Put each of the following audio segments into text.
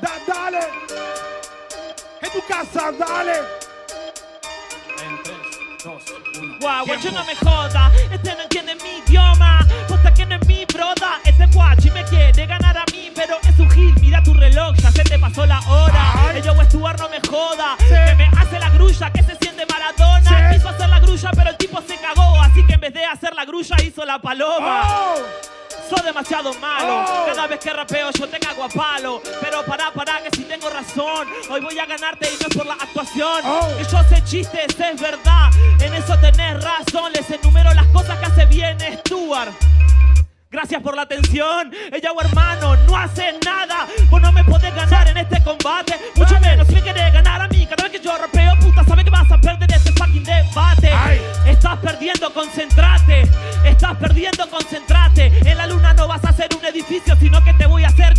Da- dale. En tu casa, dale. En 3, 2, 1. Guau, guacho no me joda, este no entiende mi idioma Posta que no es mi broda, este guachi me quiere ganar a mí Pero es un gil, mira tu reloj, ya se te pasó la hora. El yo Stuart no me joda, Sí. que me hace la grulla, que se siente Maradona Sí. Quiso hacer la grulla pero el tipo se cagó Así que en vez de hacer la grulla hizo la paloma Oh. Sos demasiado malo. Oh. Cada vez que rapeo yo te cago a palo. Pero pará, pará, que si tengo razón. Hoy voy a ganarte y no es por la actuación. Oh. Que yo sé chistes, es verdad. En eso tenés razón. Les enumero las cosas que hace bien Stuart. Gracias por la atención. Ella o hermano, no hace nada. Vos no me podés ganar en este combate. Mucho menos si me querés ganar a mí. Cada vez que yo rapeo, puta, sabes que vas a perder este fucking debate. Ay. Estás perdiendo, concentrate. Estás perdiendo, concentrate.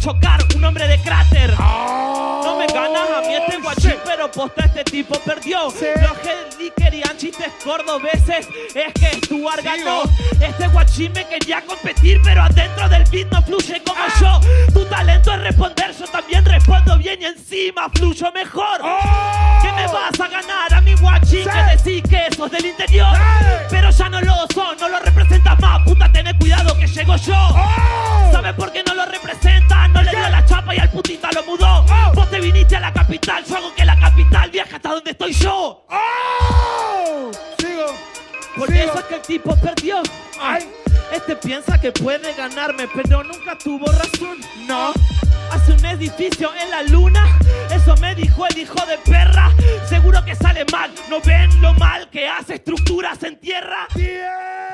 Chocar un hombre de cráter. No me ganas a mí este guachín, Sí. pero posta este tipo perdió. Sí. Los que querían chistes cordobeses es que Stuart ganó. Este guachín me quería competir, pero adentro del beat no fluye como Ah. yo. Tu talento es responder, yo también respondo bien y encima fluyo mejor. Oh. ¿Qué me vas a ganar a mi guachín? Que decís que sos del interior. Pero ya no lo son, no lo lo mudó. Oh. Vos te viniste a la capital, yo hago que la capital viaje hasta donde estoy yo. Oh. Sigo. Por Sigo. eso es que el tipo perdió. Ay. Este piensa que puede ganarme, pero nunca tuvo razón. No. Hace un edificio en la luna, eso me dijo el hijo de perra. Seguro que sale mal, ¿no ven lo mal que hace estructuras en tierra? Tiempo.